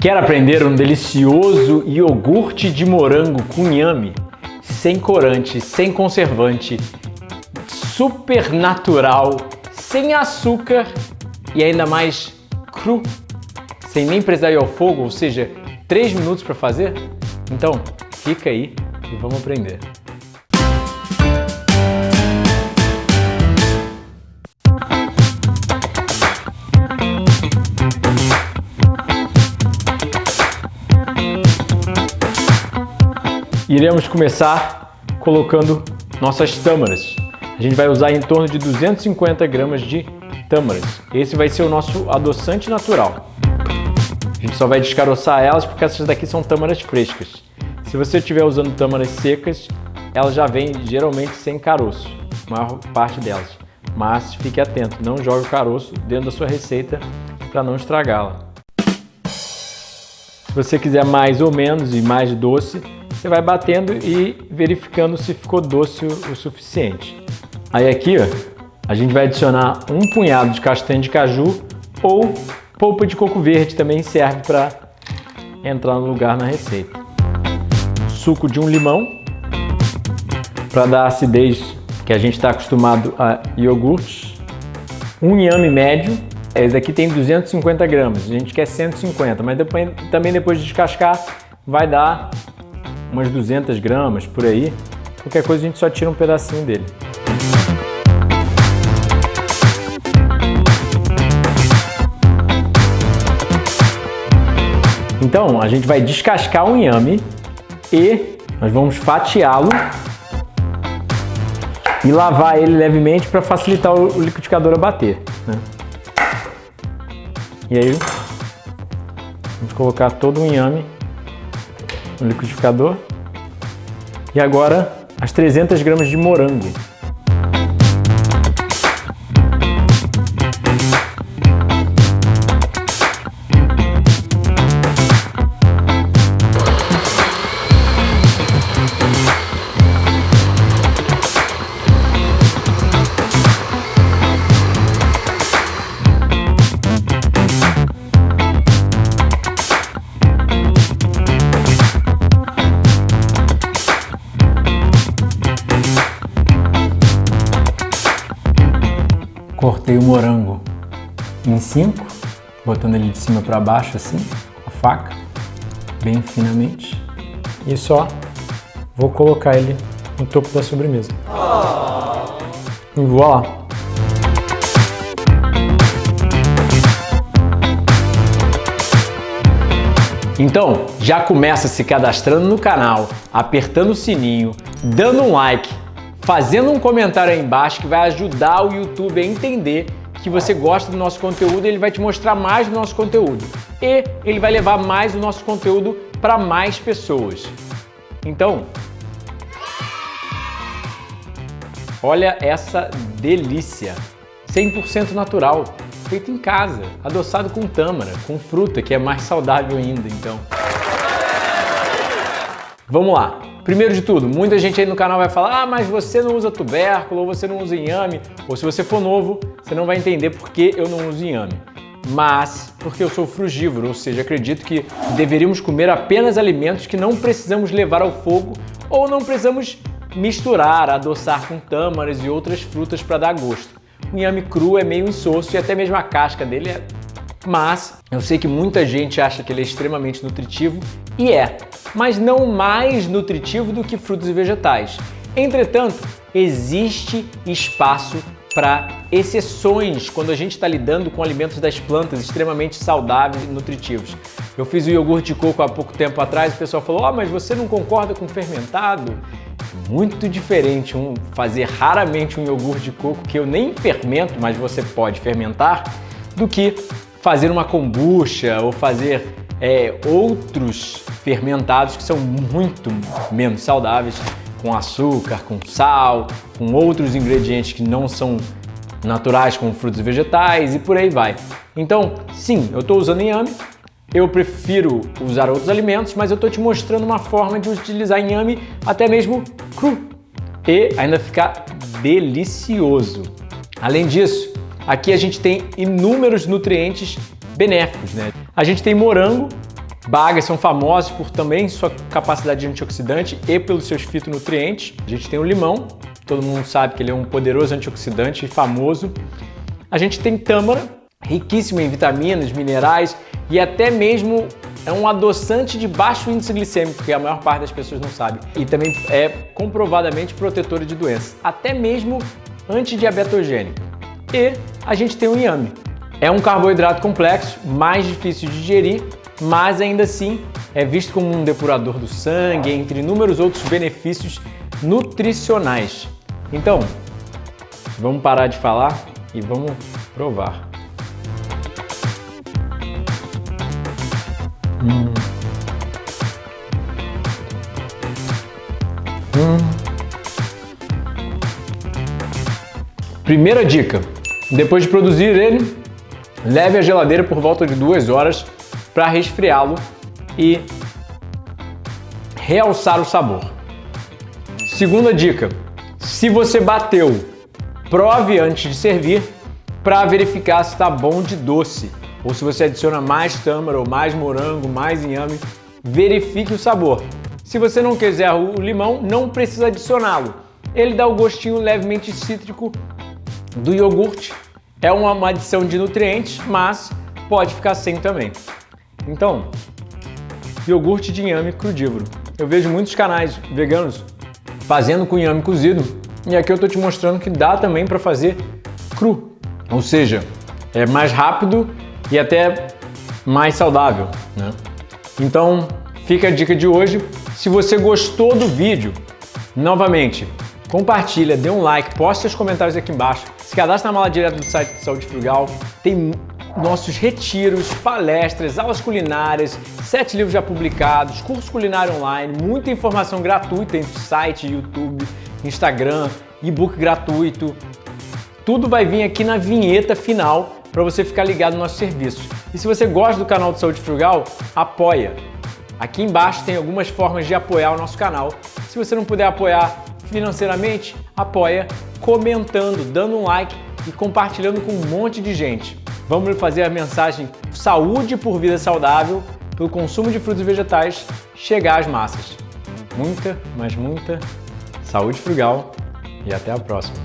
Quer aprender um delicioso iogurte de morango com inhame? Sem corante, sem conservante, super natural, sem açúcar e ainda mais cru, sem nem precisar ir ao fogo, ou seja, 3 minutos para fazer? Então, fica aí e vamos aprender. Iremos começar colocando nossas tâmaras. A gente vai usar em torno de 250 gramas de tâmaras. Esse vai ser o nosso adoçante natural. A gente só vai descaroçar elas porque essas daqui são tâmaras frescas. Se você estiver usando tâmaras secas, elas já vêm geralmente sem caroço, a maior parte delas. Mas fique atento, não jogue o caroço dentro da sua receita para não estragá-la. Se você quiser mais ou menos e mais doce, você vai batendo e verificando se ficou doce o suficiente. Aí aqui, ó, a gente vai adicionar um punhado de castanha de caju ou polpa de coco verde também serve para entrar no lugar na receita. Suco de um limão para dar acidez que a gente está acostumado a iogurtes. Um inhame médio, esse aqui tem 250 gramas, a gente quer 150, mas depois, também depois de descascar vai dar umas 200 gramas por aí. Qualquer coisa a gente só tira um pedacinho dele. Então, a gente vai descascar o inhame e nós vamos fatiá-lo e lavar ele levemente para facilitar o liquidificador a bater. Né? E aí, vamos colocar todo o inhame no liquidificador. E agora as 300 gramas de morango. O morango em cinco, botando ele de cima para baixo assim, a faca, bem finamente. E só vou colocar ele no topo da sobremesa. E! Então, já começa se cadastrando no canal, apertando o sininho, dando um like, fazendo um comentário aí embaixo que vai ajudar o YouTube a entender que você gosta do nosso conteúdo ele vai te mostrar mais do nosso conteúdo. E ele vai levar mais o nosso conteúdo para mais pessoas. Então, olha essa delícia! 100% natural, feito em casa, adoçado com tâmara, com fruta, que é mais saudável ainda, então. Vamos lá! Primeiro de tudo, muita gente aí no canal vai falar ah, mas você não usa tubérculo, ou você não usa inhame, ou se você for novo, você não vai entender por que eu não uso inhame. Mas porque eu sou frugívoro, ou seja, acredito que deveríamos comer apenas alimentos que não precisamos levar ao fogo ou não precisamos misturar, adoçar com tâmaras e outras frutas para dar gosto. O inhame cru é meio insosso e até mesmo a casca dele é... Mas eu sei que muita gente acha que ele é extremamente nutritivo e é mas não mais nutritivo do que frutos e vegetais. Entretanto, existe espaço para exceções quando a gente está lidando com alimentos das plantas extremamente saudáveis e nutritivos. Eu fiz o iogurte de coco há pouco tempo atrás e o pessoal falou, oh, mas você não concorda com fermentado? Muito diferente um, fazer raramente um iogurte de coco que eu nem fermento, mas você pode fermentar, do que fazer uma kombucha ou fazer é, outros fermentados que são muito menos saudáveis, com açúcar, com sal, com outros ingredientes que não são naturais, como frutos e vegetais e por aí vai. Então, sim, eu estou usando inhame, eu prefiro usar outros alimentos, mas eu estou te mostrando uma forma de utilizar inhame até mesmo cru e ainda ficar delicioso. Além disso, aqui a gente tem inúmeros nutrientes benéficos, né? A gente tem morango, Bagas são famosos por também sua capacidade antioxidante e pelos seus fitonutrientes. A gente tem o limão, todo mundo sabe que ele é um poderoso antioxidante e famoso. A gente tem tâmara, riquíssima em vitaminas, minerais e até mesmo é um adoçante de baixo índice glicêmico, que a maior parte das pessoas não sabe. E também é comprovadamente protetor de doenças, até mesmo antidiabetogênico. E a gente tem o inhame. É um carboidrato complexo, mais difícil de digerir, mas ainda assim é visto como um depurador do sangue, entre inúmeros outros benefícios nutricionais. Então, vamos parar de falar e vamos provar. Hum. Hum. Primeira dica: depois de produzir ele, leve à geladeira por volta de duas horas para resfriá-lo e realçar o sabor. Segunda dica: se você bateu, prove antes de servir para verificar se está bom de doce. Ou se você adiciona mais tâmara ou mais morango, mais inhame, verifique o sabor. Se você não quiser o limão, não precisa adicioná-lo. Ele dá o gostinho levemente cítrico do iogurte. É uma adição de nutrientes, mas pode ficar sem também. Então, iogurte de inhame crudívoro. Eu vejo muitos canais veganos fazendo com inhame cozido e aqui eu estou te mostrando que dá também para fazer cru. Ou seja, é mais rápido e até mais saudável. Né? Então, fica a dica de hoje. Se você gostou do vídeo, novamente, compartilha, dê um like, poste seus comentários aqui embaixo, se cadastre na mala direta do site de Saúde Frugal, tem nossos retiros, palestras, aulas culinárias, sete livros já publicados, curso culinário online, muita informação gratuita em site, YouTube, Instagram, e-book gratuito. Tudo vai vir aqui na vinheta final para você ficar ligado no nosso serviço. E se você gosta do canal de Saúde Frugal, apoia. Aqui embaixo tem algumas formas de apoiar o nosso canal. Se você não puder apoiar financeiramente, apoia comentando, dando um like e compartilhando com um monte de gente. Vamos fazer a mensagem saúde por vida saudável, pelo consumo de frutos e vegetais, chegar às massas. Muita, mas muita saúde frugal e até a próxima.